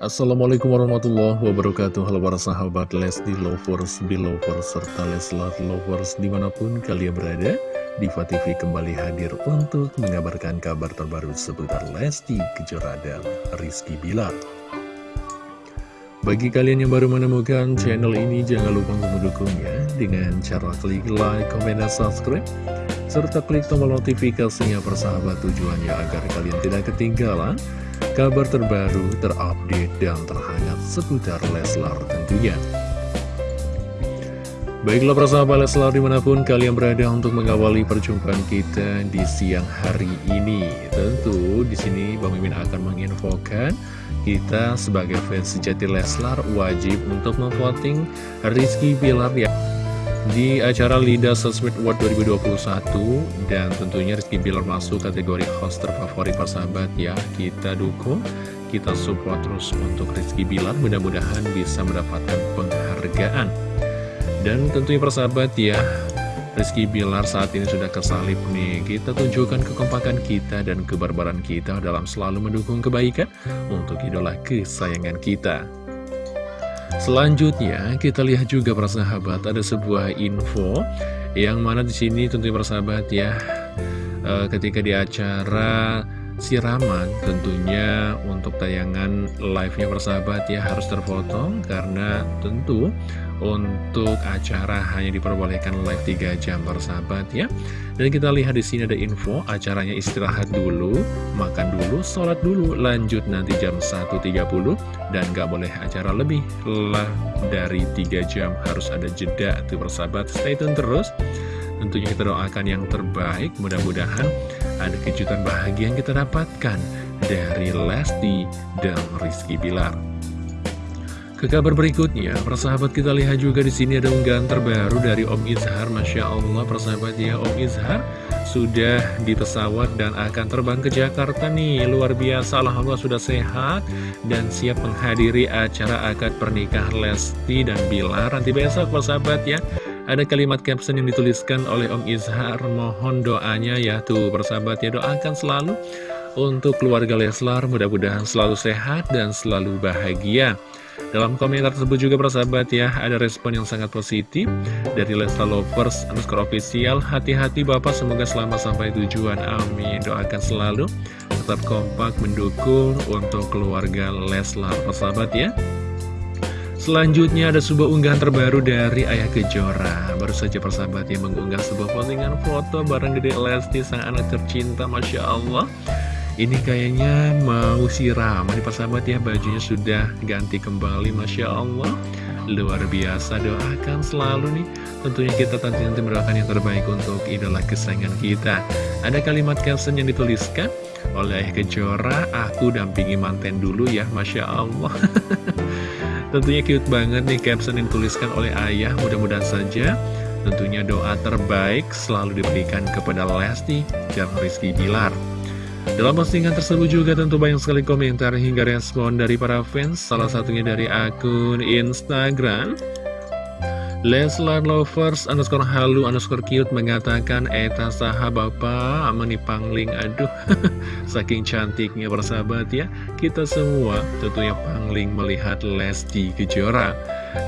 Assalamualaikum warahmatullahi wabarakatuh. Halo para sahabat Lesti Lovers, Belovers, serta Leslar Lovers di mana pun kalian berada Diva TV kembali hadir untuk mengabarkan kabar terbaru seputar Lesti Kejora dan Rizky Bilar. Bagi kalian yang baru menemukan channel ini jangan lupa untuk mendukungnya Dengan cara klik like, komen, dan subscribe serta klik tombol notifikasinya persahabat tujuannya agar kalian tidak ketinggalan kabar terbaru, terupdate, dan terhangat seputar Leslar tentunya. Baiklah persahabat Leslar di mana pun kalian berada untuk mengawali perjumpaan kita di siang hari ini. Tentu di sini Bang Mimin akan menginfokan kita sebagai fans sejati Leslar wajib untuk memvoting Rizky Bilar ya di acara Lida Sosmed Award 2021 dan tentunya Rizky Bilar masuk kategori host terfavorit persahabat ya. Kita dukung kita support terus untuk Rizky Bilar. Mudah-mudahan bisa mendapatkan penghargaan. Dan tentunya persahabat ya Rizky Bilar saat ini sudah kesalip nih. Kita tunjukkan kekompakan kita dan kebarbaran kita dalam selalu mendukung kebaikan Untuk idola kesayangan kita Selanjutnya kita lihat juga para sahabat ada sebuah info yang mana di sini tentunya para sahabat ya e, ketika di acara siraman tentunya untuk tayangan live-nya persahabat ya harus terfoto karena tentu untuk acara hanya diperbolehkan live 3 jam persahabat ya. Dan kita lihat di sini ada info acaranya istirahat dulu makan dulu sholat dulu lanjut nanti jam 1.30 dan gak boleh acara lebih lah dari 3 jam harus ada jeda tuh persahabat. Stay tune terus. Tentunya kita doakan yang terbaik, mudah-mudahan ada kejutan bahagia yang kita dapatkan dari Lesti dan Rizky Bilar. Ke kabar berikutnya, persahabat kita lihat juga di sini ada unggahan terbaru dari Om Izhar, masya Allah, persahabat ya Om Izhar sudah di pesawat dan akan terbang ke Jakarta nih, luar biasa, Alhamdulillah sudah sehat dan siap menghadiri acara akad pernikahan Lesti dan Bilar nanti besok, persahabat ya. Ada kalimat caption yang dituliskan oleh Om Izhar, mohon doanya ya tuh persahabat ya doakan selalu untuk keluarga Leslar mudah-mudahan selalu sehat dan selalu bahagia. Dalam komentar tersebut juga persahabat ya, ada respon yang sangat positif dari Leslar Lovers underscore official. Hati-hati Bapak, semoga selamat sampai tujuan. Amin. Doakan selalu tetap kompak mendukung untuk keluarga Leslar persahabat ya. Selanjutnya ada sebuah unggahan terbaru dari Ayah Kejora. Baru saja persahabat yang mengunggah sebuah postingan foto bareng Gede Lesti sang anak tercinta Masya Allah. Ini kayaknya mau siram. Ini persahabat ya bajunya sudah ganti kembali Masya Allah. Luar biasa doakan selalu nih. Tentunya kita nanti mendoakan yang terbaik untuk idola kesayangan kita. Ada kalimat caption yang dituliskan oleh Ayah Kejora Aku dampingi manten dulu ya Masya Allah Tentunya cute banget nih caption yang dituliskan oleh ayah Mudah-mudahan saja. Tentunya doa terbaik selalu diberikan kepada Lesti dan Rizky Bilar. Dalam postingan tersebut juga tentu banyak sekali komentar hingga respon dari para fans. Salah satunya dari akun Instagram Leslar Lovers underscore halu underscore cute mengatakan Eta saha bapak menipangling aduh Saking cantiknya persahabat ya. Kita semua tentunya pangling melihat Lesti Kejora.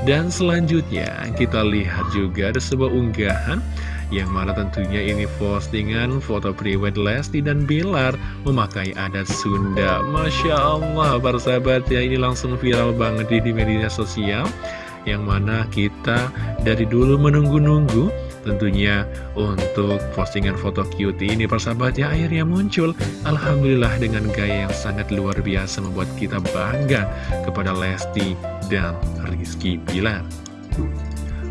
Dan selanjutnya kita lihat juga ada sebuah unggahan yang mana tentunya ini postingan foto priwet Lesti dan Bilar memakai adat Sunda. Masya Allah para sahabat ya ini langsung viral banget di media sosial yang mana kita dari dulu menunggu-nunggu tentunya untuk postingan foto cutie ini persahabat ya akhirnya muncul. Alhamdulillah dengan gaya yang sangat luar biasa membuat kita bangga kepada Lesti dan Rizky Bilar.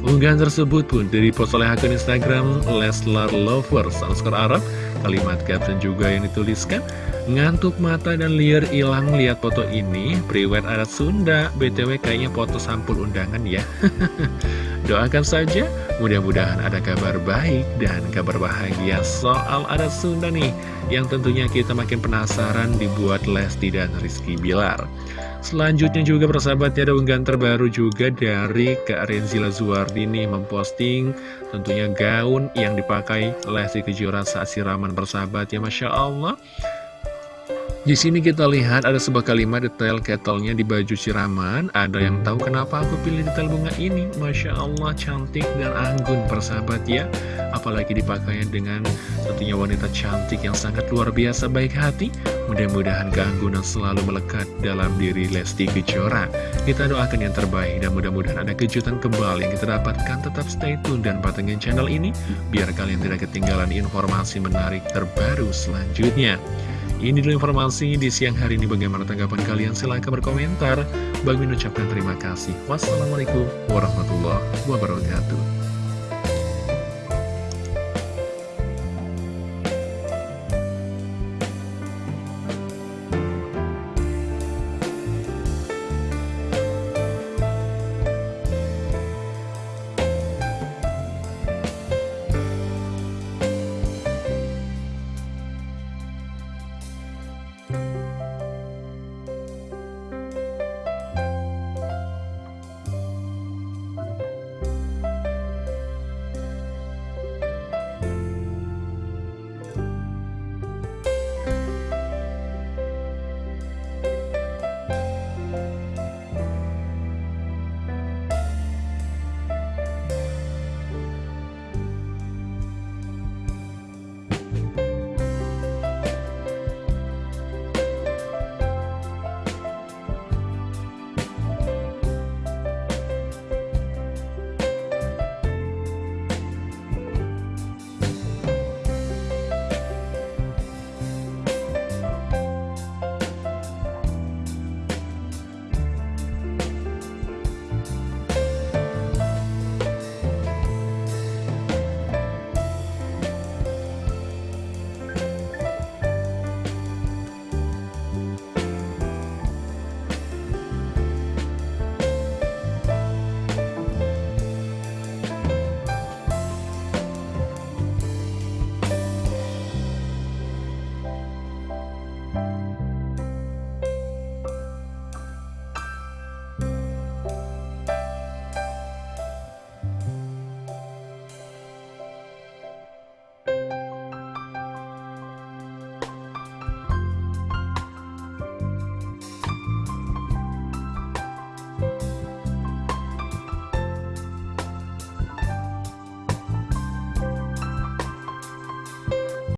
Unggahan tersebut pun dari post oleh akun Instagram Leslar Lovers underscore Arab. Kalimat caption juga yang dituliskan Ngantuk mata dan liar hilang lihat foto ini Priwet adat Sunda. BTW kayaknya foto sampul undangan ya. Doakan saja mudah-mudahan ada kabar baik dan kabar bahagia soal adat Sunda nih. Yang tentunya kita makin penasaran dibuat Lesti dan Rizky Bilar. Selanjutnya juga persahabat ada unggahan terbaru juga dari Kak Renzila Zuardini memposting tentunya gaun yang dipakai Lesti Kejora saat siraman persahabat ya Masya Allah Di sini kita lihat ada sebuah kalimat detail ketelnya di baju siraman. Ada yang tahu kenapa aku pilih detail bunga ini? Masya Allah, cantik dan anggun persahabat ya. Apalagi dipakainya dengan tentunya wanita cantik yang sangat luar biasa baik hati. Mudah-mudahan keanggunan selalu melekat dalam diri Lesti Kejora. Kita doakan yang terbaik dan mudah-mudahan ada kejutan kembali yang kita dapatkan. Tetap stay tune dan patengin channel ini biar kalian tidak ketinggalan informasi menarik terbaru selanjutnya. Ini dulu informasi di siang hari ini. Bagaimana tanggapan kalian? Silahkan berkomentar. Bagi mengucapkan terima kasih. Wassalamualaikum warahmatullahi wabarakatuh.